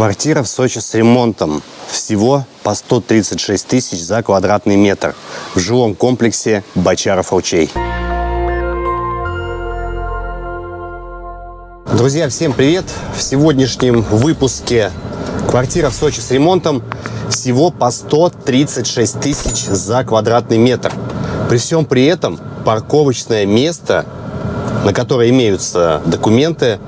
Квартира в Сочи с ремонтом. Всего по 136 тысяч за квадратный метр. В жилом комплексе Бочаров-Ручей. Друзья, всем привет! В сегодняшнем выпуске квартира в Сочи с ремонтом всего по 136 тысяч за квадратный метр. При всем при этом парковочное место, на которое имеются документы,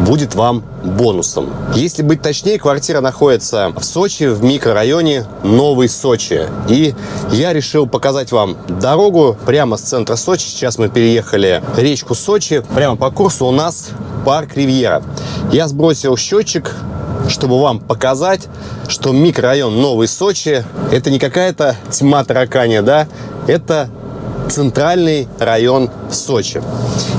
будет вам бонусом. Если быть точнее, квартира находится в Сочи, в микрорайоне Новый Сочи. И я решил показать вам дорогу прямо с центра Сочи. Сейчас мы переехали речку Сочи. Прямо по курсу у нас парк Ривьера. Я сбросил счетчик, чтобы вам показать, что микрорайон Новый Сочи это не какая-то тьма таракания, да, это центральный район Сочи.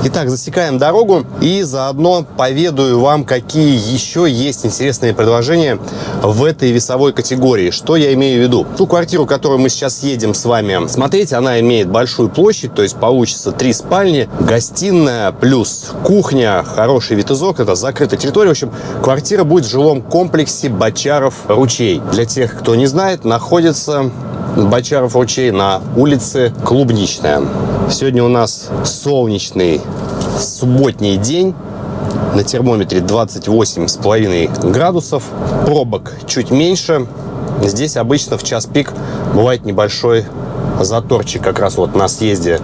Итак, засекаем дорогу и заодно поведаю вам, какие еще есть интересные предложения в этой весовой категории. Что я имею в виду? Ту квартиру, которую мы сейчас едем с вами смотреть, она имеет большую площадь, то есть получится три спальни, гостиная плюс кухня, хороший вид из окна, это закрытая территория. В общем, квартира будет в жилом комплексе Бочаров-Ручей. Для тех, кто не знает, находится Бочаров ручей на улице Клубничная. Сегодня у нас солнечный субботний день. На термометре 28,5 градусов. Пробок чуть меньше. Здесь обычно в час пик бывает небольшой заторчик как раз вот на съезде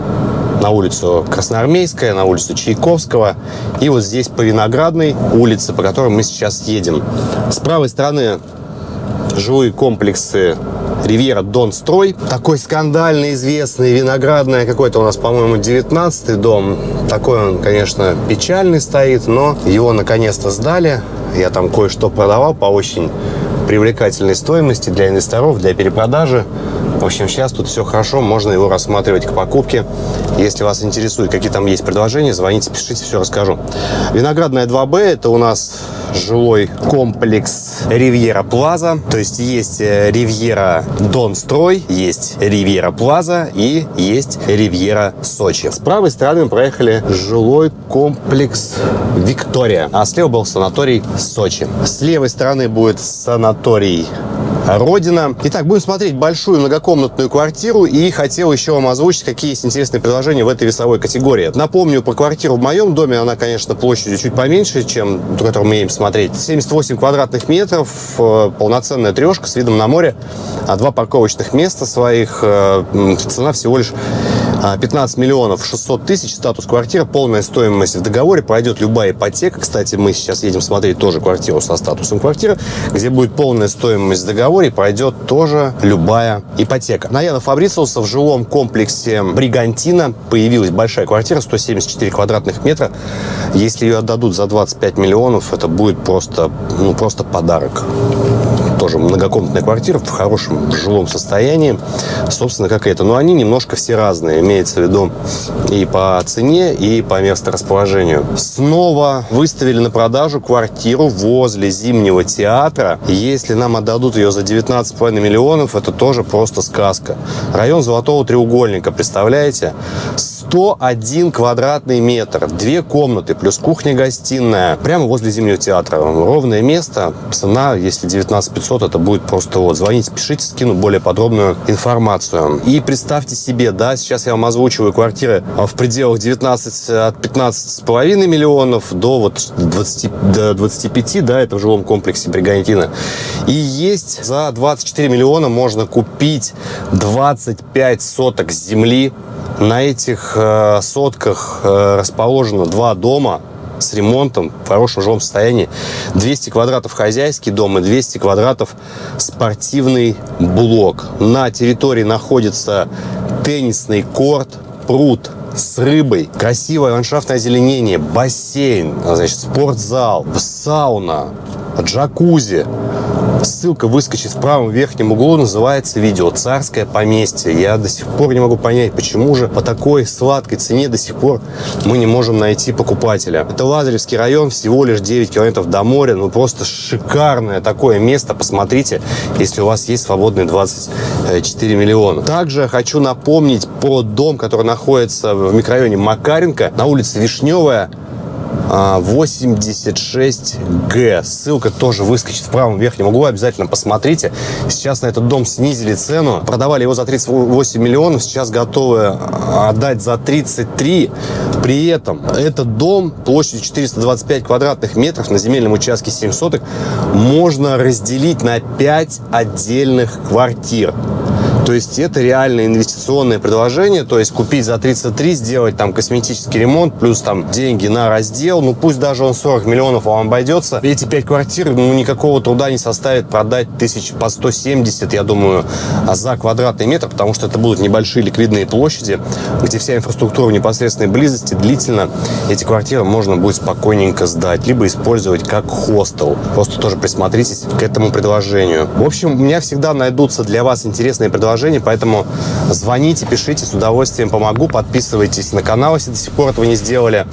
на улицу Красноармейская, на улицу Чайковского и вот здесь по Виноградной улице, по которой мы сейчас едем. С правой стороны жилые комплексы Ривьера Дон Строй. Такой скандально известный, виноградный какой-то у нас, по-моему, 19 дом. Такой он, конечно, печальный стоит, но его наконец-то сдали. Я там кое-что продавал по очень привлекательной стоимости для инвесторов, для перепродажи. В общем, сейчас тут все хорошо, можно его рассматривать к покупке. Если вас интересует, какие там есть предложения, звоните, пишите, все расскажу. Виноградная 2Б, это у нас жилой комплекс Ривьера Плаза. То есть есть э, Ривьера Дон Строй, есть Ривьера Плаза и есть Ривьера Сочи. С правой стороны мы проехали жилой комплекс Виктория, а слева был санаторий Сочи. С левой стороны будет санаторий Родина. Итак, будем смотреть большую многокомнатную квартиру и хотел еще вам озвучить, какие есть интересные предложения в этой весовой категории. Напомню, по квартиру в моем доме, она, конечно, площадью чуть поменьше, чем ту, которую мы едем смотреть. 78 квадратных метров, э, полноценная трешка с видом на море, а два парковочных места своих. Э, цена всего лишь 15 а, миллионов 600 тысяч, статус квартиры, полная стоимость в договоре, пройдет любая ипотека. Кстати, мы сейчас едем смотреть тоже квартиру со статусом квартиры, где будет полная стоимость в договоре, пройдет тоже любая ипотека. На Яна Фабрициуса в жилом комплексе Бригантина появилась большая квартира, 174 квадратных метра. Если ее отдадут за 25 миллионов, это будет просто, ну, просто подарок тоже многокомнатная квартира в хорошем жилом состоянии, собственно, как это. Но они немножко все разные, имеется в виду и по цене, и по месторасположению. Снова выставили на продажу квартиру возле Зимнего театра. Если нам отдадут ее за 19,5 миллионов, это тоже просто сказка. Район Золотого треугольника, представляете? 101 квадратный метр, две комнаты, плюс кухня-гостиная, прямо возле Зимнего театра. Ровное место, цена, если 19 500, это будет просто вот. Звоните, пишите, скину более подробную информацию. И представьте себе, да, сейчас я вам озвучиваю квартиры в пределах 19, от 15,5 миллионов до вот 20, до 25, да, это в жилом комплексе Бригантина. И есть за 24 миллиона можно купить 25 соток земли на этих э, сотках э, расположено два дома с ремонтом, в хорошем жилом состоянии. 200 квадратов хозяйский дом и 200 квадратов спортивный блок. На территории находится теннисный корт, пруд с рыбой, красивое ландшафтное озеленение, бассейн, значит, спортзал, сауна, джакузи. Ссылка выскочит в правом верхнем углу, называется видео «Царское поместье». Я до сих пор не могу понять, почему же по такой сладкой цене до сих пор мы не можем найти покупателя. Это Лазаревский район, всего лишь 9 километров до моря, ну просто шикарное такое место, посмотрите, если у вас есть свободные 24 миллиона. Также хочу напомнить про дом, который находится в микрорайоне Макаренко на улице Вишневая, 86Г. А, Ссылка тоже выскочит в правом верхнем углу. Обязательно посмотрите. Сейчас на этот дом снизили цену. Продавали его за 38 миллионов. Сейчас готовы отдать за 33. При этом этот дом площадью 425 квадратных метров на земельном участке 7 соток можно разделить на 5 отдельных квартир. То есть это реальное инвестиционное предложение, то есть купить за 33, сделать там косметический ремонт, плюс там деньги на раздел, ну пусть даже он 40 миллионов вам обойдется. Эти 5 квартир, ну никакого труда не составит продать тысяч по 170, я думаю, за квадратный метр, потому что это будут небольшие ликвидные площади, где вся инфраструктура в непосредственной близости, длительно эти квартиры можно будет спокойненько сдать, либо использовать как хостел. Просто тоже присмотритесь к этому предложению. В общем, у меня всегда найдутся для вас интересные предложения предложений, поэтому звоните, пишите, с удовольствием помогу. Подписывайтесь на канал, если до сих пор этого не сделали.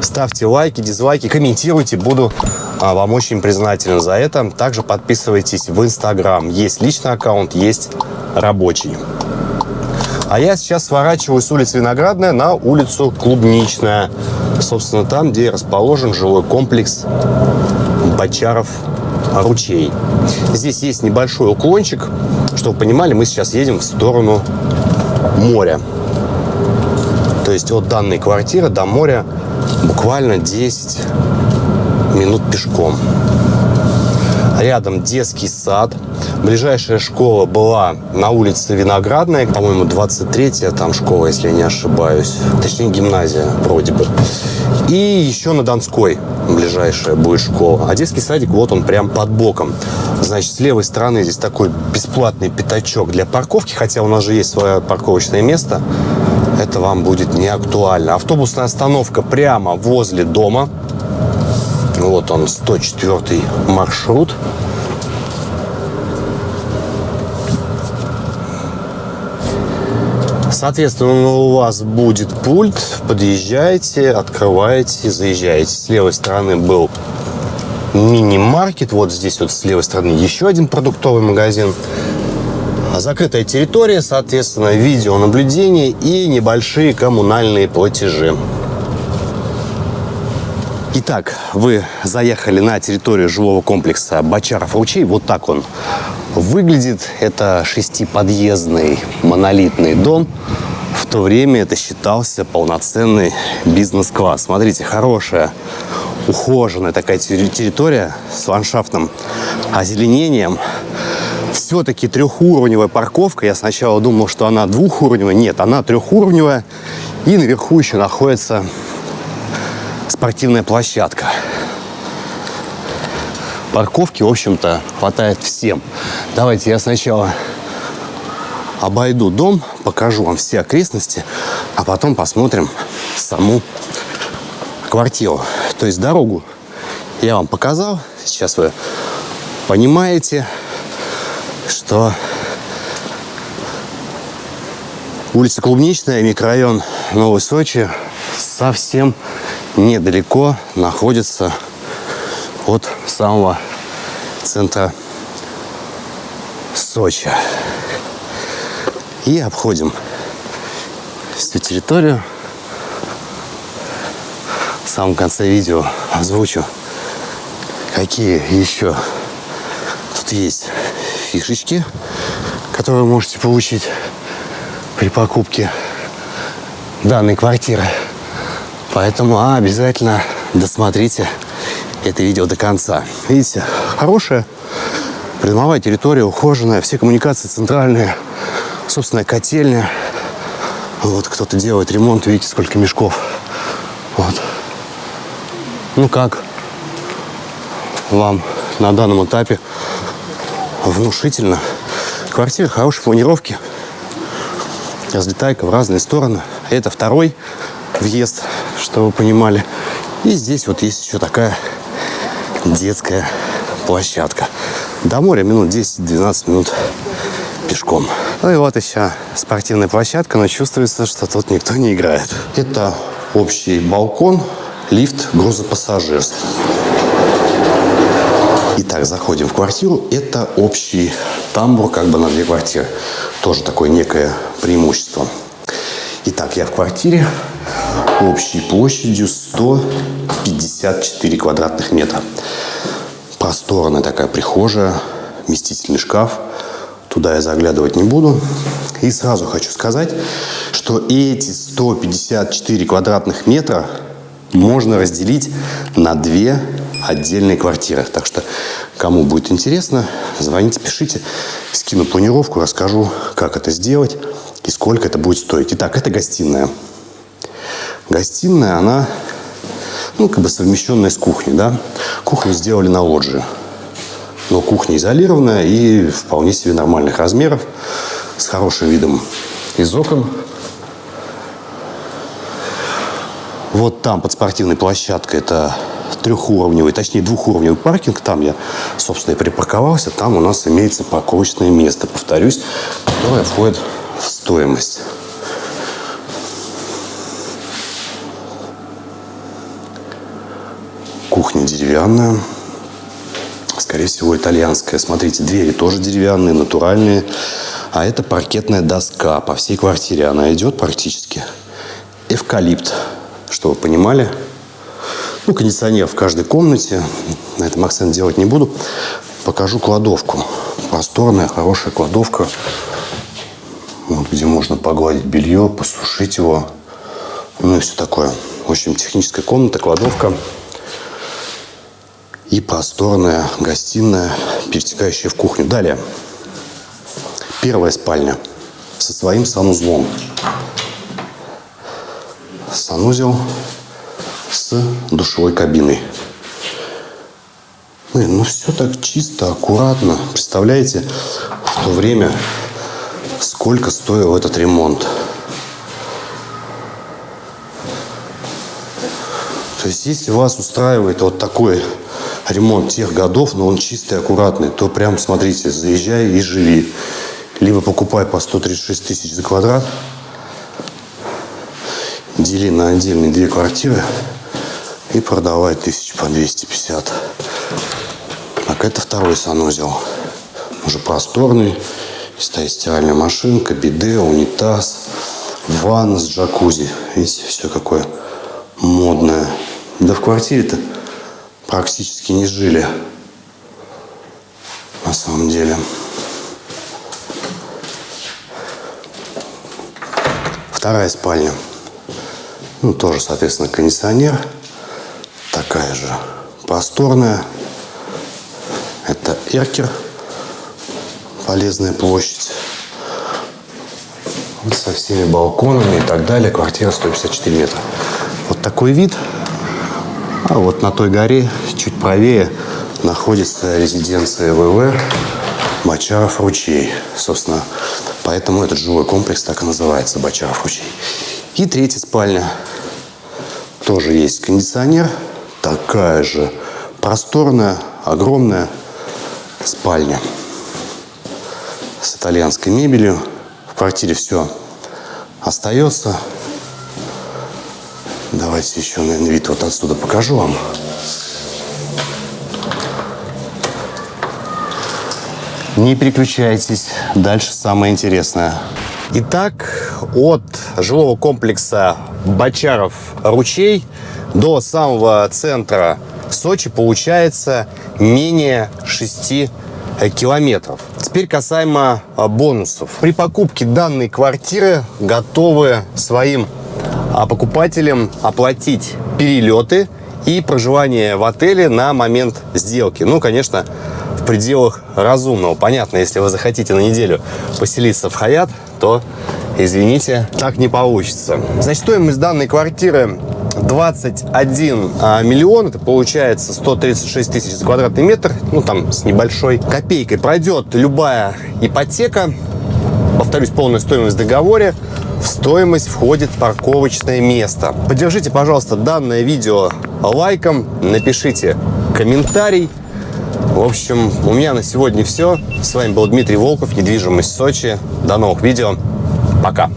Ставьте лайки, дизлайки, комментируйте. Буду а, вам очень признателен за это. Также подписывайтесь в Инстаграм. Есть личный аккаунт, есть рабочий. А я сейчас сворачиваю с улицы Виноградная на улицу Клубничная. Собственно, там, где расположен жилой комплекс Бочаров ручей. Здесь есть небольшой уклончик. Чтобы вы понимали, мы сейчас едем в сторону моря. То есть от данной квартиры до моря буквально 10 минут пешком. Рядом детский сад. Ближайшая школа была на улице Виноградная, по-моему, 23-я там школа, если я не ошибаюсь. Точнее, гимназия вроде бы. И еще на Донской ближайшая будет школа. А детский садик, вот он прям под боком. Значит, с левой стороны здесь такой бесплатный пятачок для парковки, хотя у нас же есть свое парковочное место. Это вам будет не актуально. Автобусная остановка прямо возле дома. Вот он, 104 маршрут. Соответственно, у вас будет пульт, подъезжаете, открываете, заезжаете. С левой стороны был мини-маркет, вот здесь вот с левой стороны еще один продуктовый магазин. Закрытая территория, соответственно, видеонаблюдение и небольшие коммунальные платежи. Итак, вы заехали на территорию жилого комплекса Бочаров ручей. Вот так он выглядит. Это шестиподъездный монолитный дом. В то время это считался полноценный бизнес-класс. Смотрите, хорошая, ухоженная такая территория с ландшафтным озеленением. Все-таки трехуровневая парковка. Я сначала думал, что она двухуровневая. Нет, она трехуровневая. И наверху еще находится спортивная площадка. Парковки, в общем-то, хватает всем. Давайте я сначала обойду дом, покажу вам все окрестности, а потом посмотрим саму квартиру. То есть дорогу я вам показал. Сейчас вы понимаете, что улица Клубничная, микрорайон Новой Сочи совсем недалеко находится от самого центра Сочи. И обходим всю территорию. Самом конце видео озвучу, какие еще тут есть фишечки, которые вы можете получить при покупке данной квартиры. Поэтому обязательно досмотрите это видео до конца. Видите, хорошая придомовая территория, ухоженная, все коммуникации центральные, собственная котельня. Вот кто-то делает ремонт, видите, сколько мешков. Вот. Ну как вам на данном этапе внушительно. Квартира хорошей планировки. Разлетайка в разные стороны. Это второй въезд, чтобы вы понимали. И здесь вот есть еще такая детская площадка. До моря минут 10-12 минут пешком. Ну и вот еще спортивная площадка, но чувствуется, что тут никто не играет. Это общий балкон, лифт грузопассажирский. Итак, заходим в квартиру. Это общий тамбур как бы на две квартиры. Тоже такое некое преимущество. Итак, я в квартире общей площадью 154 квадратных метра. Просторная такая прихожая, вместительный шкаф. Туда я заглядывать не буду. И сразу хочу сказать, что эти 154 квадратных метра можно разделить на две отдельные квартиры. Так что, кому будет интересно, звоните, пишите. Скину планировку, расскажу, как это сделать и сколько это будет стоить. Итак, это гостиная. Гостиная, она, ну, как бы совмещенная с кухней, да. Кухню сделали на лоджии. Но кухня изолированная и вполне себе нормальных размеров, с хорошим видом из окон. Вот там под спортивной площадкой это трехуровневый, точнее двухуровневый паркинг. Там я, собственно, и припарковался. Там у нас имеется парковочное место, повторюсь, которое входит в стоимость. Кухня деревянная. Скорее всего, итальянская. Смотрите, двери тоже деревянные, натуральные. А это паркетная доска. По всей квартире она идет практически. Эвкалипт, вы понимали. Ну, кондиционер в каждой комнате. На этом акцент делать не буду. Покажу кладовку. Просторная, хорошая кладовка. Вот, где можно погладить белье, посушить его. Ну и все такое. В общем, техническая комната, кладовка и просторная гостиная, перетекающая в кухню. Далее. Первая спальня со своим санузлом. Санузел с душевой кабиной. Блин, ну все так чисто, аккуратно. Представляете, в то время сколько стоил этот ремонт. То есть, если вас устраивает вот такой ремонт тех годов, но он чистый, аккуратный, то прям смотрите, заезжай и живи. Либо покупай по 136 тысяч за квадрат, дели на отдельные две квартиры и продавай тысяч по 250. Так, это второй санузел. Уже просторный. Стоит стиральная машинка, биде, унитаз, ванна с джакузи. Видите, все какое модное. Да в квартире-то практически не жили. На самом деле. Вторая спальня. Ну, тоже, соответственно, кондиционер. Такая же просторная. Это эркер. Полезная площадь. Со всеми балконами и так далее. Квартира 154 метра. Вот такой вид. А вот на той горе, чуть правее, находится резиденция ВВ Бочаров ручей. Собственно, поэтому этот жилой комплекс так и называется Бочаров ручей. И третья спальня. Тоже есть кондиционер. Такая же просторная, огромная спальня с итальянской мебелью. В квартире все остается. Давайте еще, наверное, вид вот отсюда покажу вам. Не переключайтесь, дальше самое интересное. Итак, от жилого комплекса Бочаров-Ручей до самого центра Сочи получается менее 6 километров. Теперь касаемо бонусов. При покупке данной квартиры готовы своим а покупателям оплатить перелеты и проживание в отеле на момент сделки. Ну, конечно, в пределах разумного. Понятно, если вы захотите на неделю поселиться в Хаят, то, извините, так не получится. Значит, стоимость данной квартиры 21 а, миллион, это получается 136 тысяч за квадратный метр, ну там с небольшой копейкой. Пройдет любая ипотека, повторюсь, полная стоимость в договоре, в стоимость входит парковочное место. Поддержите, пожалуйста, данное видео лайком, напишите комментарий. В общем, у меня на сегодня все. С вами был Дмитрий Волков, недвижимость Сочи. До новых видео. Пока.